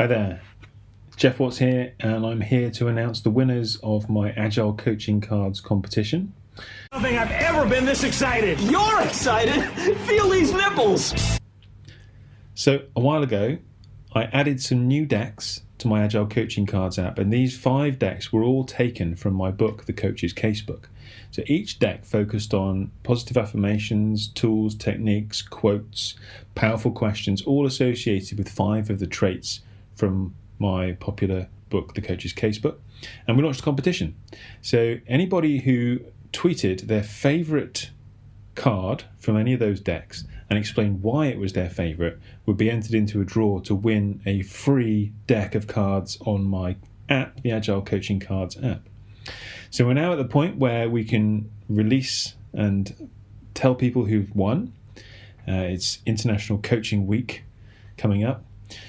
Hi there, Geoff Watts here, and I'm here to announce the winners of my Agile Coaching Cards competition. I don't think I've ever been this excited. You're excited? Feel these nipples. So, a while ago, I added some new decks to my Agile Coaching Cards app, and these five decks were all taken from my book, The Coach's Casebook. So each deck focused on positive affirmations, tools, techniques, quotes, powerful questions, all associated with five of the traits from my popular book, The Coach's Casebook. And we launched a competition. So anybody who tweeted their favorite card from any of those decks and explained why it was their favorite would be entered into a draw to win a free deck of cards on my app, the Agile Coaching Cards app. So we're now at the point where we can release and tell people who've won. Uh, it's International Coaching Week coming up.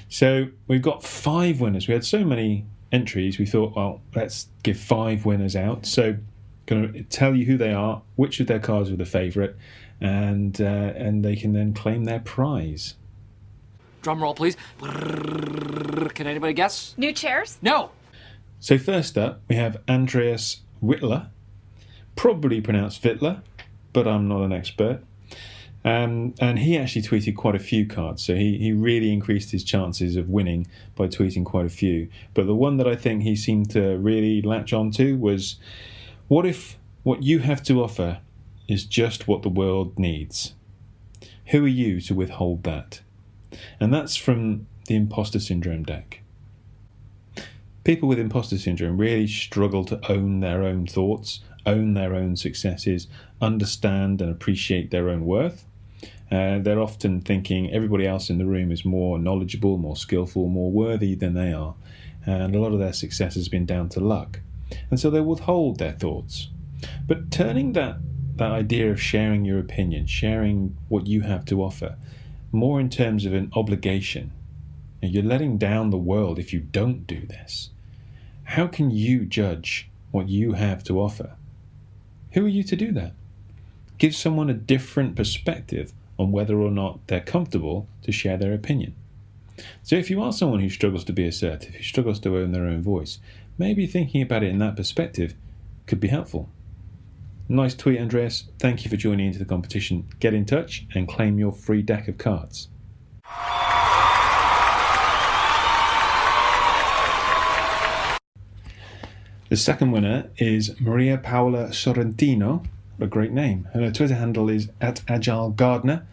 So we've got five winners. We had so many entries, we thought, well, let's give five winners out. So going to tell you who they are, which of their cards were the favourite, and uh, and they can then claim their prize. Drum roll, please. Can anybody guess? New chairs? No. So first up, we have Andreas Whitler, probably pronounced Vittler, but I'm not an expert. Um, and he actually tweeted quite a few cards, so he, he really increased his chances of winning by tweeting quite a few. But the one that I think he seemed to really latch onto was what if what you have to offer is just what the world needs? Who are you to withhold that? And that's from the imposter syndrome deck people with imposter syndrome really struggle to own their own thoughts, own their own successes, understand and appreciate their own worth. Uh, they're often thinking everybody else in the room is more knowledgeable, more skillful, more worthy than they are. And a lot of their success has been down to luck. And so they withhold their thoughts. But turning that, that idea of sharing your opinion, sharing what you have to offer, more in terms of an obligation, you're letting down the world if you don't do this. How can you judge what you have to offer? Who are you to do that? Give someone a different perspective on whether or not they're comfortable to share their opinion. So, if you are someone who struggles to be assertive, who struggles to own their own voice, maybe thinking about it in that perspective could be helpful. Nice tweet, Andreas. Thank you for joining into the competition. Get in touch and claim your free deck of cards. The second winner is Maria Paola Sorrentino. A great name. And her Twitter handle is at Agile Gardener.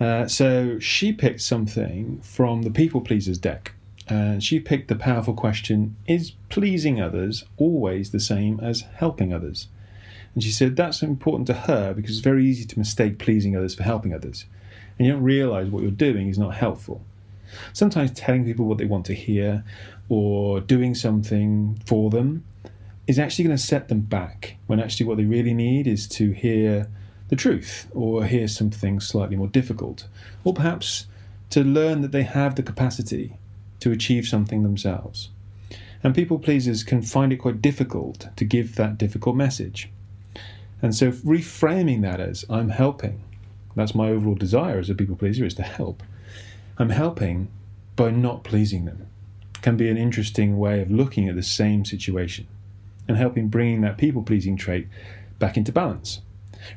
Uh, so she picked something from the People Pleasers deck. And she picked the powerful question Is pleasing others always the same as helping others? And she said that's important to her because it's very easy to mistake pleasing others for helping others. And you don't realize what you're doing is not helpful. Sometimes telling people what they want to hear or doing something for them is actually going to set them back when actually what they really need is to hear the truth or hear something slightly more difficult or perhaps to learn that they have the capacity to achieve something themselves. And people pleasers can find it quite difficult to give that difficult message. And so reframing that as I'm helping, that's my overall desire as a people pleaser is to help. I'm helping by not pleasing them can be an interesting way of looking at the same situation and helping bringing that people pleasing trait back into balance.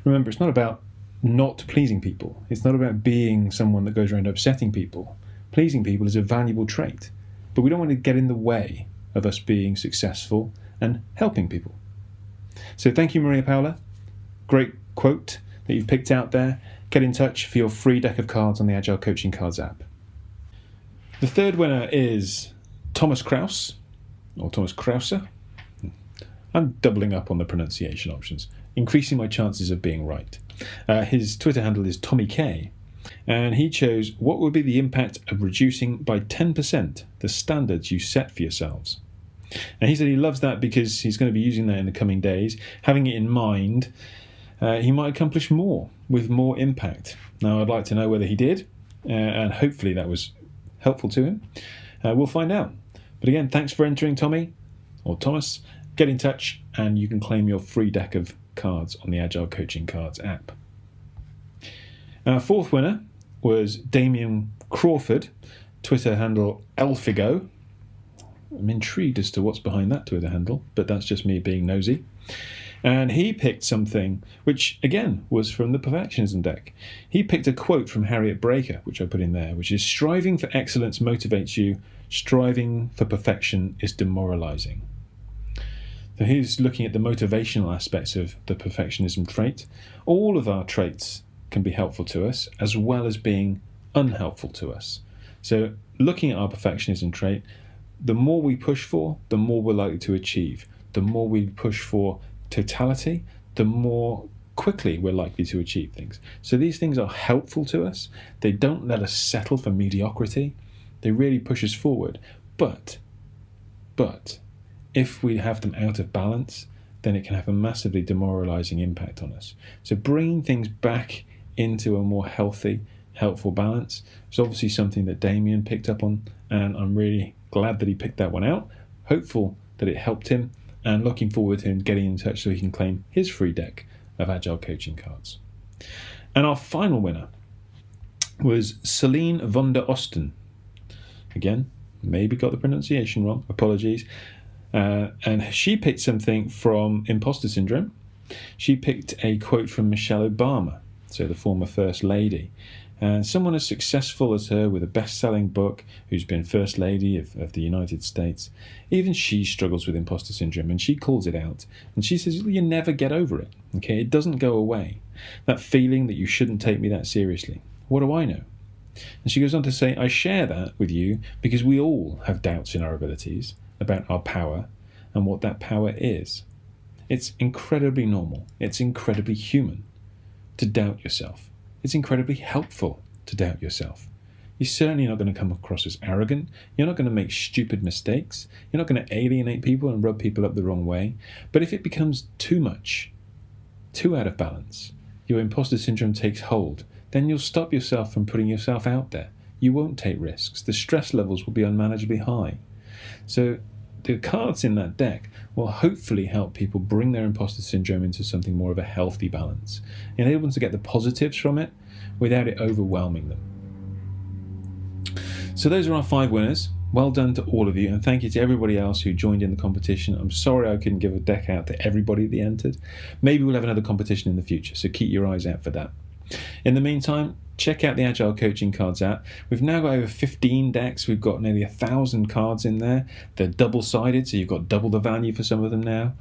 Remember, it's not about not pleasing people, it's not about being someone that goes around upsetting people. Pleasing people is a valuable trait, but we don't want to get in the way of us being successful and helping people. So, thank you, Maria Paola. Great quote that you've picked out there. Get in touch for your free deck of cards on the Agile Coaching Cards app. The third winner is Thomas Kraus, or Thomas Krauser. I'm doubling up on the pronunciation options, increasing my chances of being right. Uh, his Twitter handle is Tommy K, and he chose what would be the impact of reducing by 10% the standards you set for yourselves. And he said he loves that because he's going to be using that in the coming days. Having it in mind, uh, he might accomplish more with more impact. Now, I'd like to know whether he did, uh, and hopefully that was helpful to him. Uh, we'll find out. But again, thanks for entering, Tommy or Thomas. Get in touch and you can claim your free deck of cards on the Agile Coaching Cards app. Our fourth winner was Damien Crawford, Twitter handle Elfigo. I'm intrigued as to what's behind that Twitter handle, but that's just me being nosy. And he picked something which, again, was from the Perfectionism deck. He picked a quote from Harriet Braiker, which I put in there, which is Striving for excellence motivates you, striving for perfection is demoralizing. So he's looking at the motivational aspects of the perfectionism trait. All of our traits can be helpful to us, as well as being unhelpful to us. So, looking at our perfectionism trait, the more we push for, the more we're likely to achieve. The more we push for totality, the more quickly we're likely to achieve things. So these things are helpful to us. They don't let us settle for mediocrity. They really push us forward. But, but, if we have them out of balance, then it can have a massively demoralizing impact on us. So bringing things back into a more healthy, helpful balance is obviously something that Damien picked up on, and I'm really glad that he picked that one out. Hopeful that it helped him and looking forward to him getting in touch so he can claim his free deck of Agile coaching cards. And our final winner was Celine von der Osten. Again, maybe got the pronunciation wrong, apologies. Uh, and she picked something from Imposter Syndrome. She picked a quote from Michelle Obama, so the former First Lady. And someone as successful as her, with a best selling book, who's been First Lady of, of the United States, even she struggles with imposter syndrome and she calls it out. And she says, You never get over it. Okay, it doesn't go away. That feeling that you shouldn't take me that seriously. What do I know? And she goes on to say, I share that with you because we all have doubts in our abilities about our power and what that power is. It's incredibly normal, it's incredibly human to doubt yourself it's incredibly helpful to doubt yourself. You're certainly not going to come across as arrogant. You're not going to make stupid mistakes. You're not going to alienate people and rub people up the wrong way. But if it becomes too much, too out of balance, your imposter syndrome takes hold, then you'll stop yourself from putting yourself out there. You won't take risks. The stress levels will be unmanageably high. So the cards in that deck will hopefully help people bring their imposter syndrome into something more of a healthy balance, enable them to get the positives from it without it overwhelming them. So those are our five winners. Well done to all of you, and thank you to everybody else who joined in the competition. I'm sorry I couldn't give a deck out to everybody that entered. Maybe we'll have another competition in the future, so keep your eyes out for that. In the meantime, check out the Agile Coaching Cards app. We've now got over 15 decks. We've got nearly a thousand cards in there. They're double sided, so you've got double the value for some of them now.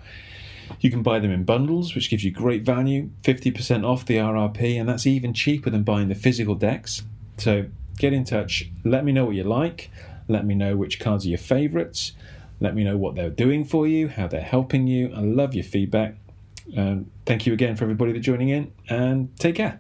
You can buy them in bundles, which gives you great value, 50% off the RRP, and that's even cheaper than buying the physical decks. So get in touch. Let me know what you like. Let me know which cards are your favourites. Let me know what they're doing for you, how they're helping you. I love your feedback. Um, thank you again for everybody that's joining in, and take care.